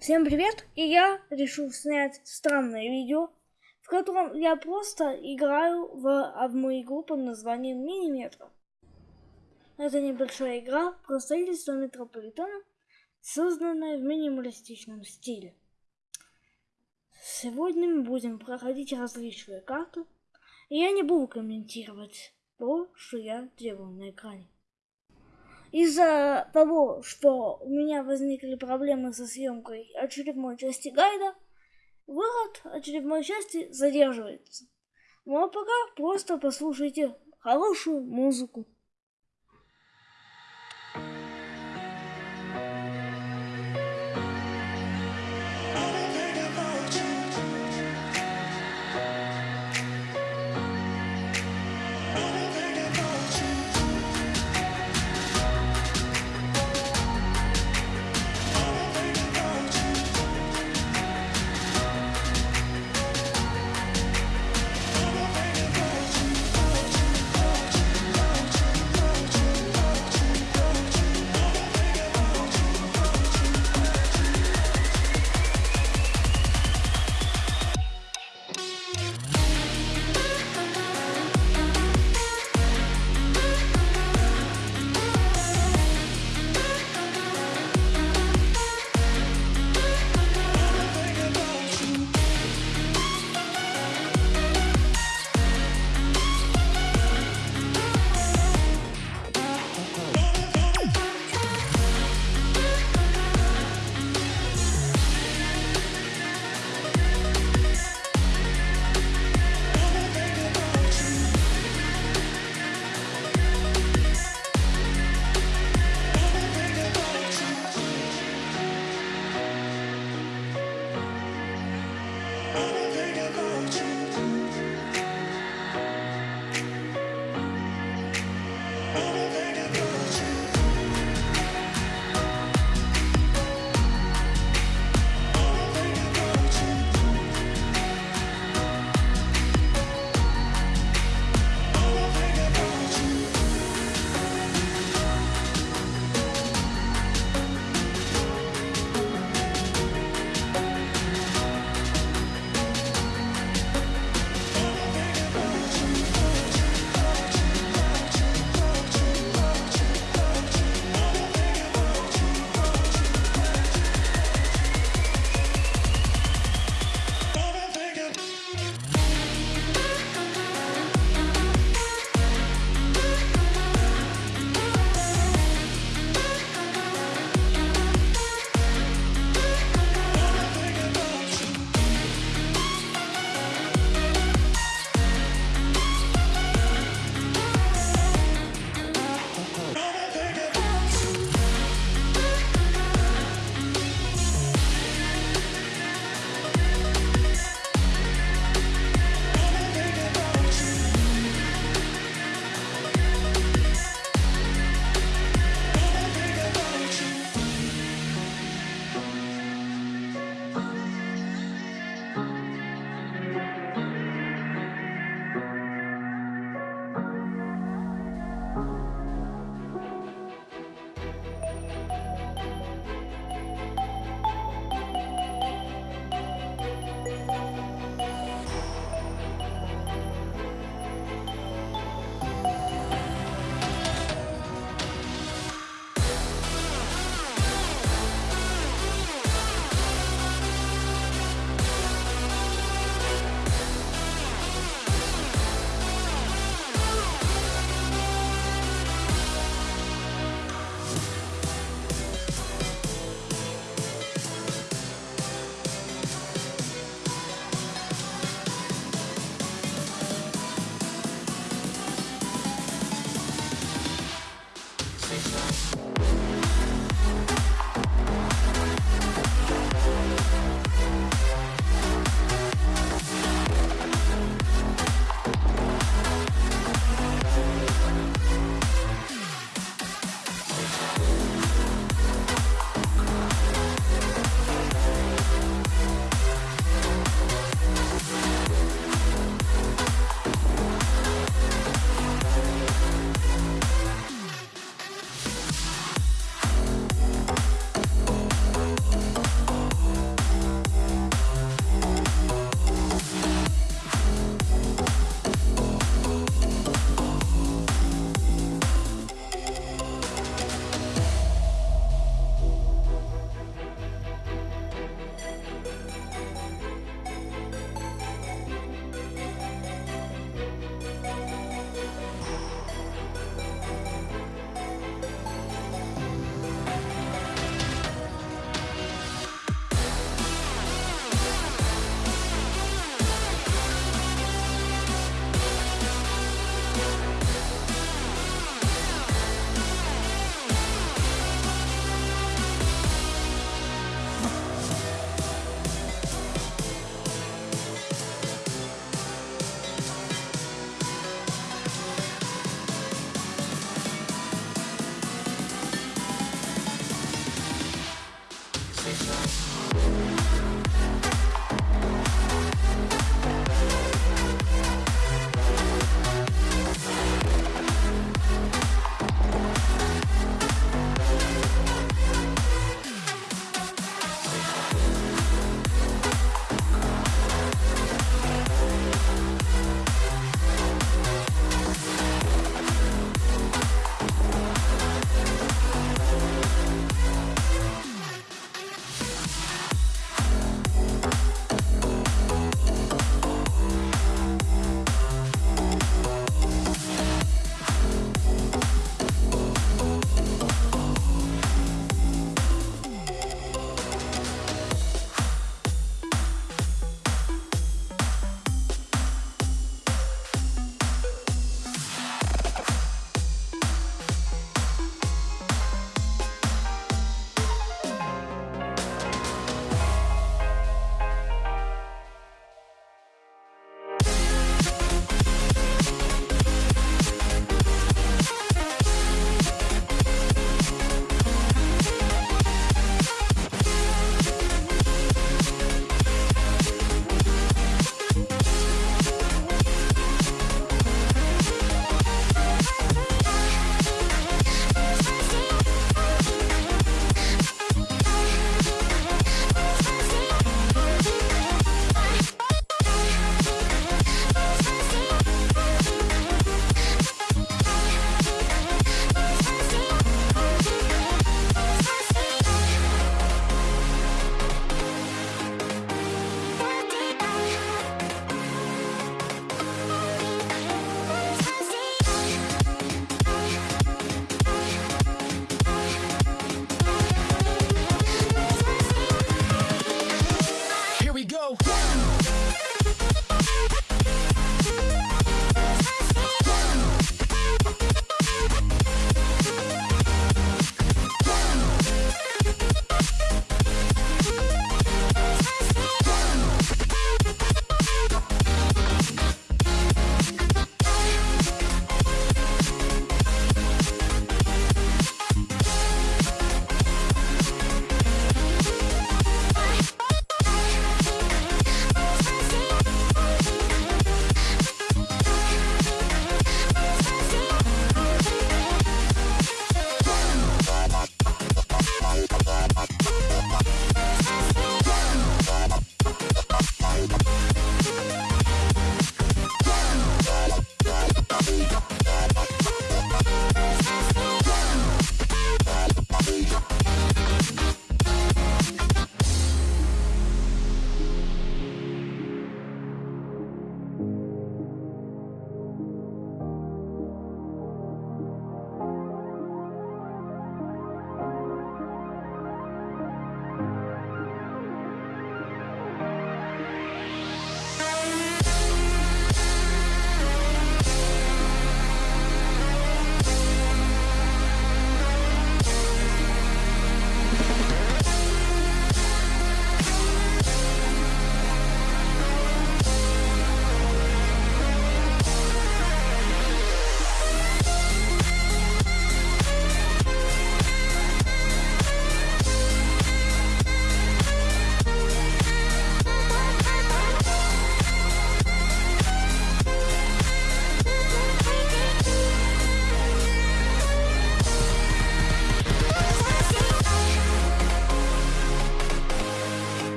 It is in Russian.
Всем привет! И я решил снять странное видео, в котором я просто играю в одну игру под названием Мини-метро. Это небольшая игра про строительство метрополитена, созданная в минималистичном стиле. Сегодня мы будем проходить различные карты, и я не буду комментировать то, что я делаю на экране. Из-за того, что у меня возникли проблемы со съемкой очередной части гайда, выход очередной части задерживается. Ну а пока просто послушайте хорошую музыку.